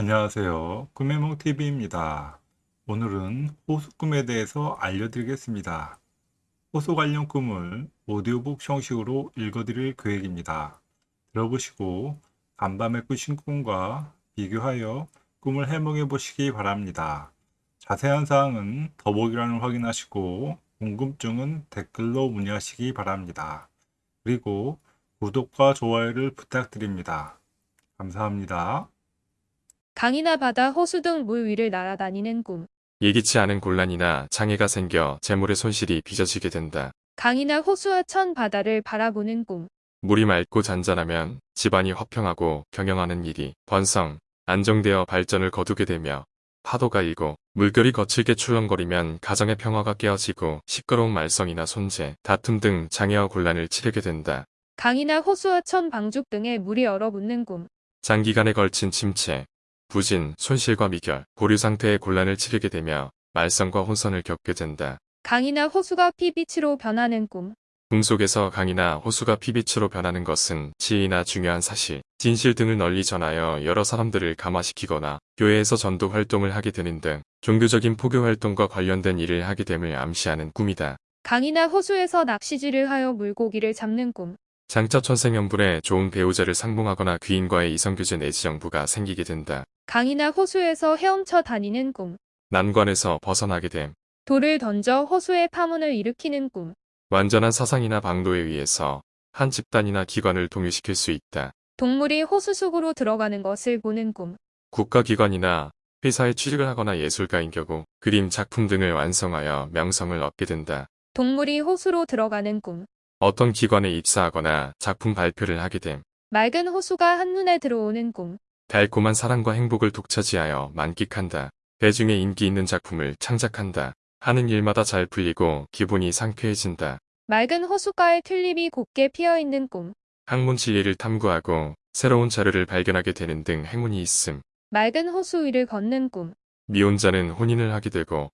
안녕하세요. 꿈해몽TV입니다. 오늘은 호수 꿈에 대해서 알려드리겠습니다. 호수 관련 꿈을 오디오북 형식으로 읽어드릴 계획입니다. 들어보시고 간밤에 꾸신 꿈과 비교하여 꿈을 해몽해 보시기 바랍니다. 자세한 사항은 더보기란을 확인하시고 궁금증은 댓글로 문의하시기 바랍니다. 그리고 구독과 좋아요를 부탁드립니다. 감사합니다. 강이나 바다, 호수 등 물 위를 날아다니는 꿈. 예기치 않은 곤란이나 장애가 생겨 재물의 손실이 빚어지게 된다. 강이나 호수와 천 바다를 바라보는 꿈. 물이 맑고 잔잔하면 집안이 화평하고 경영하는 일이 번성, 안정되어 발전을 거두게 되며 파도가 일고 물결이 거칠게 출렁거리면 가정의 평화가 깨어지고 시끄러운 말썽이나 손재, 다툼 등 장애와 곤란을 치르게 된다. 강이나 호수와 천 방죽 등에 물이 얼어붙는 꿈. 장기간에 걸친 침체, 부진, 손실과 미결, 보류 상태의 곤란을 치르게 되며 말썽과 혼선을 겪게 된다. 강이나 호수가 피빛으로 변하는 꿈. 꿈속에서 강이나 호수가 피빛으로 변하는 것은 지혜나 중요한 사실, 진실 등을 널리 전하여 여러 사람들을 감화시키거나 교회에서 전도 활동을 하게 되는 등 종교적인 포교 활동과 관련된 일을 하게 됨을 암시하는 꿈이다. 강이나 호수에서 낚시질을 하여 물고기를 잡는 꿈. 장차 천생연분에 좋은 배우자를 상봉하거나 귀인과의 이성교제 내지 정부가 생기게 된다. 강이나 호수에서 헤엄쳐 다니는 꿈. 난관에서 벗어나게 됨. 돌을 던져 호수의 파문을 일으키는 꿈. 완전한 사상이나 방도에 의해서 한 집단이나 기관을 동요시킬 수 있다. 동물이 호수 속으로 들어가는 것을 보는 꿈. 국가기관이나 회사에 취직을 하거나 예술가인 경우 그림, 작품 등을 완성하여 명성을 얻게 된다. 동물이 호수로 들어가는 꿈. 어떤 기관에 입사하거나 작품 발표를 하게 됨. 맑은 호수가 한눈에 들어오는 꿈. 달콤한 사랑과 행복을 독차지하여 만끽한다. 대중의 인기 있는 작품을 창작한다. 하는 일마다 잘 풀리고 기분이 상쾌해진다. 맑은 호숫가에 튤립이 곱게 피어있는 꿈. 학문 진리를 탐구하고 새로운 자료를 발견하게 되는 등 행운이 있음. 맑은 호수 위를 걷는 꿈. 미혼자는 혼인을 하게 되고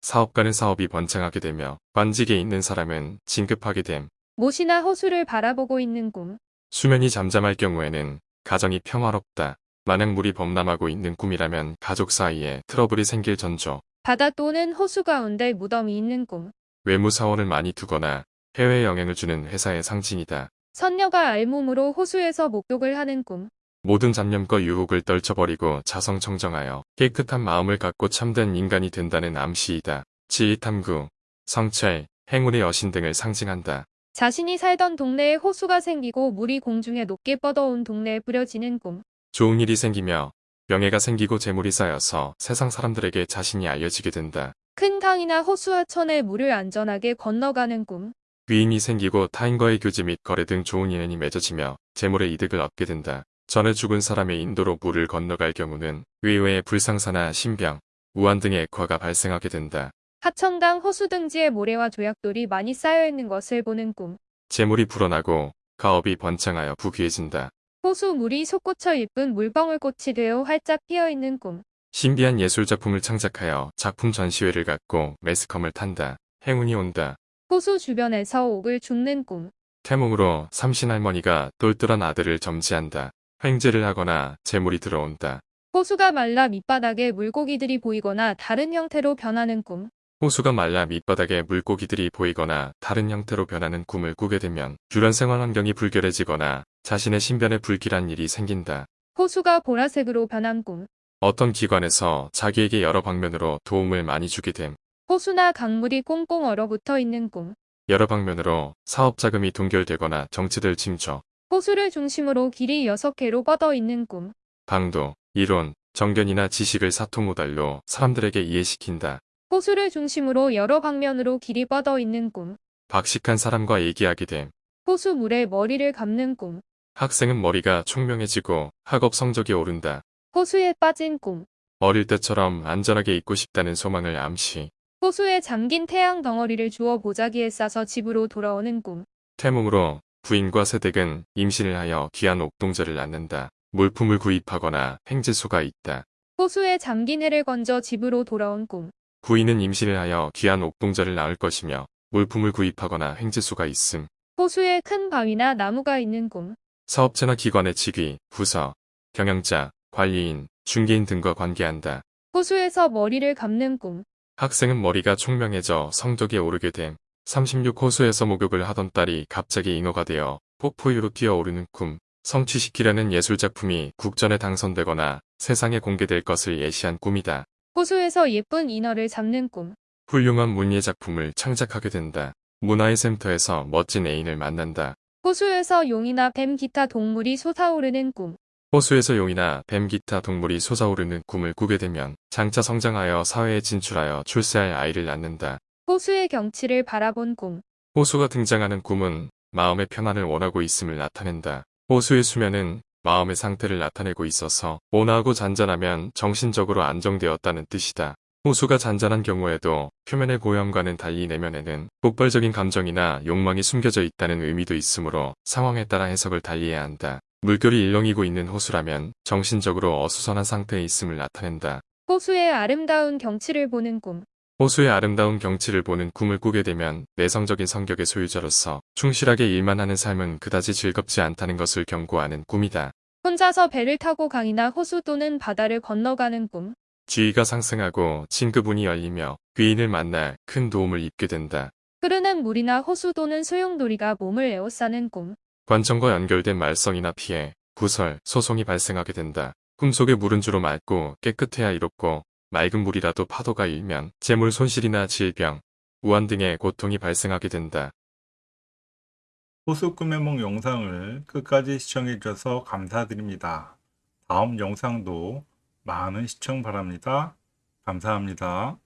사업가는 사업이 번창하게 되며 관직에 있는 사람은 진급하게 됨. 못이나 호수를 바라보고 있는 꿈. 수면이 잠잠할 경우에는 가정이 평화롭다. 만약 물이 범람하고 있는 꿈이라면 가족 사이에 트러블이 생길 전조. 바다 또는 호수 가운데 무덤이 있는 꿈. 외무 사원을 많이 두거나 해외에 영향을 주는 회사의 상징이다. 선녀가 알몸으로 호수에서 목욕을 하는 꿈. 모든 잡념과 유혹을 떨쳐버리고 자성청정하여 깨끗한 마음을 갖고 참된 인간이 된다는 암시이다. 지휘탐구, 성찰, 행운의 여신 등을 상징한다. 자신이 살던 동네에 호수가 생기고 물이 공중에 높게 뻗어온 동네에 뿌려지는 꿈. 좋은 일이 생기며 명예가 생기고 재물이 쌓여서 세상 사람들에게 자신이 알려지게 된다. 큰 강이나 호수와 천에 물을 안전하게 건너가는 꿈. 귀인이 생기고 타인과의 교제 및 거래 등 좋은 인연이 맺어지며 재물의 이득을 얻게 된다. 전에 죽은 사람의 인도로 물을 건너갈 경우는 의외의 불상사나 신병, 우한 등의 액화가 발생하게 된다. 하천강 호수 등지에 모래와 조약돌이 많이 쌓여있는 것을 보는 꿈. 재물이 불어나고 가업이 번창하여 부귀해진다. 호수 물이 솟구쳐 예쁜 물방울꽃이 되어 활짝 피어있는 꿈. 신비한 예술작품을 창작하여 작품 전시회를 갖고 매스컴을 탄다. 행운이 온다. 호수 주변에서 옥을 줍는 꿈. 태몽으로 삼신할머니가 똘똘한 아들을 점지한다. 횡재를 하거나 재물이 들어온다. 호수가 말라 밑바닥에 물고기들이 보이거나 다른 형태로 변하는 꿈. 호수가 말라 밑바닥에 물고기들이 보이거나 다른 형태로 변하는 꿈을 꾸게 되면 주변 생활 환경이 불결해지거나 자신의 신변에 불길한 일이 생긴다. 호수가 보라색으로 변한 꿈. 어떤 기관에서 자기에게 여러 방면으로 도움을 많이 주게 됨. 호수나 강물이 꽁꽁 얼어붙어 있는 꿈. 여러 방면으로 사업 자금이 동결되거나 정치될 징조, 호수를 중심으로 길이 6개로 뻗어 있는 꿈. 방도, 이론, 정견이나 지식을 사토모달로 사람들에게 이해시킨다. 호수를 중심으로 여러 방면으로 길이 뻗어 있는 꿈. 박식한 사람과 얘기하게 됨. 호수 물에 머리를 감는 꿈. 학생은 머리가 총명해지고 학업 성적이 오른다. 호수에 빠진 꿈. 어릴 때처럼 안전하게 있고 싶다는 소망을 암시. 호수에 잠긴 태양 덩어리를 주워 보자기에 싸서 집으로 돌아오는 꿈. 태몽으로 부인과 세댁은 임신을 하여 귀한 옥동자를 낳는다. 물품을 구입하거나 횡재수가 있다. 호수에 잠긴 해를 건져 집으로 돌아온 꿈. 부인은 임신을 하여 귀한 옥동자를 낳을 것이며 물품을 구입하거나 횡재수가 있음. 호수에 큰 바위나 나무가 있는 꿈. 사업체나 기관의 직위, 부서, 경영자, 관리인, 중개인 등과 관계한다. 호수에서 머리를 감는 꿈. 학생은 머리가 총명해져 성적이 오르게 됨. 36 호수에서 목욕을 하던 딸이 갑자기 잉어가 되어 폭포 위로 뛰어오르는 꿈. 성취시키려는 예술작품이 국전에 당선되거나 세상에 공개될 것을 예시한 꿈이다. 호수에서 예쁜 인어를 잡는 꿈. 훌륭한 문예작품을 창작하게 된다. 문화의 샘터에서 멋진 애인을 만난다. 호수에서 용이나 뱀 기타 동물이 솟아오르는 꿈. 호수에서 용이나 뱀 기타 동물이 솟아오르는 꿈을 꾸게 되면 장차 성장하여 사회에 진출하여 출세할 아이를 낳는다. 호수의 경치를 바라본 꿈. 호수가 등장하는 꿈은 마음의 편안을 원하고 있음을 나타낸다. 호수의 수면은 마음의 상태를 나타내고 있어서 온화하고 잔잔하면 정신적으로 안정되었다는 뜻이다. 호수가 잔잔한 경우에도 표면의 고염과는 달리 내면에는 폭발적인 감정이나 욕망이 숨겨져 있다는 의미도 있으므로 상황에 따라 해석을 달리해야 한다. 물결이 일렁이고 있는 호수라면 정신적으로 어수선한 상태에 있음을 나타낸다. 호수의 아름다운 경치를 보는 꿈. 호수의 아름다운 경치를 보는 꿈을 꾸게 되면 내성적인 성격의 소유자로서 충실하게 일만 하는 삶은 그다지 즐겁지 않다는 것을 경고하는 꿈이다. 혼자서 배를 타고 강이나 호수 또는 바다를 건너가는 꿈. 지위가 상승하고 친구분이 열리며 귀인을 만나 큰 도움을 입게 된다. 흐르는 물이나 호수 또는 소용돌이가 몸을 에워싸는 꿈. 관청과 연결된 말썽이나 피해, 구설, 소송이 발생하게 된다. 꿈속의 물은 주로 맑고 깨끗해야 이롭고 맑은 물이라도 파도가 일면 재물 손실이나 질병, 우한 등의 고통이 발생하게 된다. 호수 꿈의梦 영상을 끝까지 시청해 주셔서 감사드립니다. 다음 영상도 많은 시청 바랍니다. 감사합니다.